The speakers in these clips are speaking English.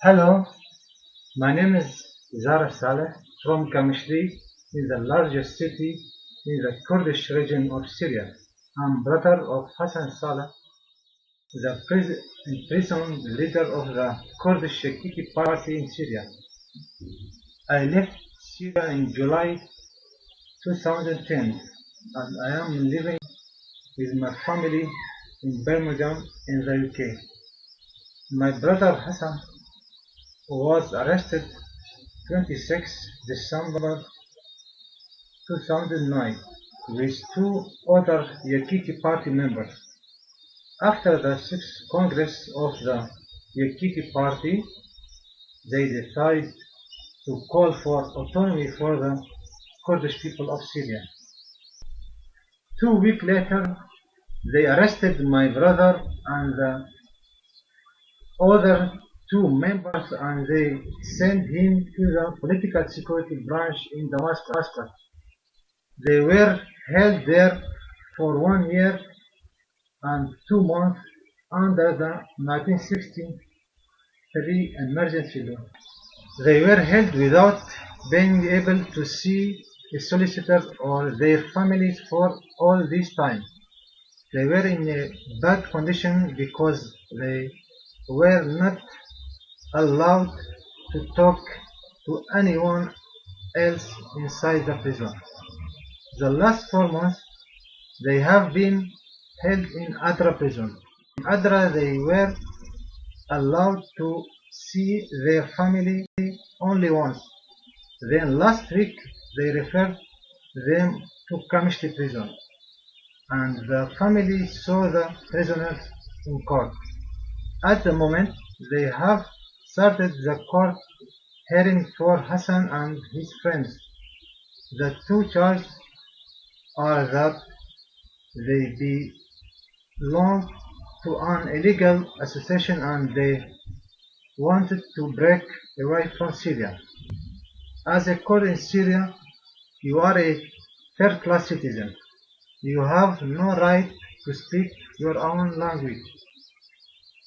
Hello, my name is Zara Saleh from Kamishli in the largest city in the Kurdish region of Syria. I'm brother of Hassan Saleh, the pris- imprisoned leader of the Kurdish Yakiti party in Syria. I left Syria in July 2010 and I am living with my family in Birmingham in the UK. My brother Hassan was arrested 26 December 2009 with two other Yakiti party members. After the sixth Congress of the Yakiti party, they decided to call for autonomy for the Kurdish people of Syria. Two weeks later, they arrested my brother and the other two members and they sent him to the political security branch in Damascus. They were held there for one year and two months under the 1963 emergency law. They were held without being able to see a solicitor or their families for all this time. They were in a bad condition because they were not allowed to talk to anyone else inside the prison. The last four months they have been held in Adra prison. In Adra they were allowed to see their family only once. Then last week they referred them to Kamishli prison and the family saw the prisoners in court. At the moment they have started the court hearing for Hassan and his friends. The two charges are that they belong to an illegal association and they wanted to break away from Syria. As a Kurd in Syria, you are a third class citizen. You have no right to speak your own language.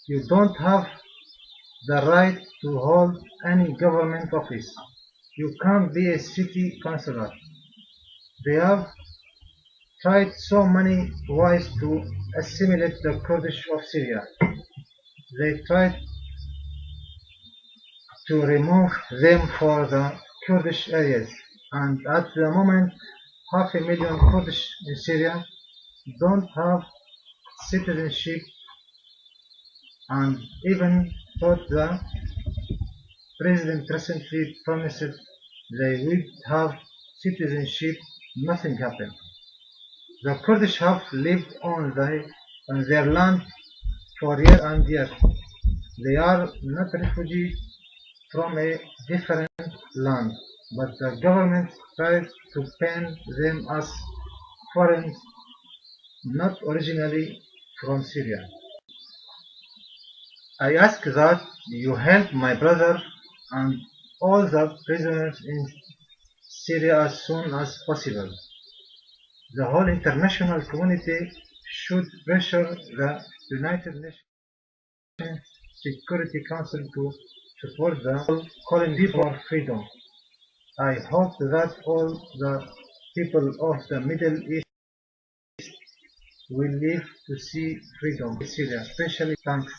You don't have the right to hold any government office. You can't be a city councillor. They have tried so many ways to assimilate the Kurdish of Syria. They tried to remove them for the Kurdish areas and at the moment half a million Kurdish in Syria don't have citizenship and even the president recently promised they would have citizenship, nothing happened. The Kurdish have lived on, the, on their land for years and years. They are not refugees from a different land, but the government tries to paint them as foreigners, not originally from Syria. I ask that you help my brother and all the prisoners in Syria as soon as possible. The whole international community should pressure the United Nations Security Council to support the calling for freedom. I hope that all the people of the Middle East will live to see freedom in Syria, especially thanks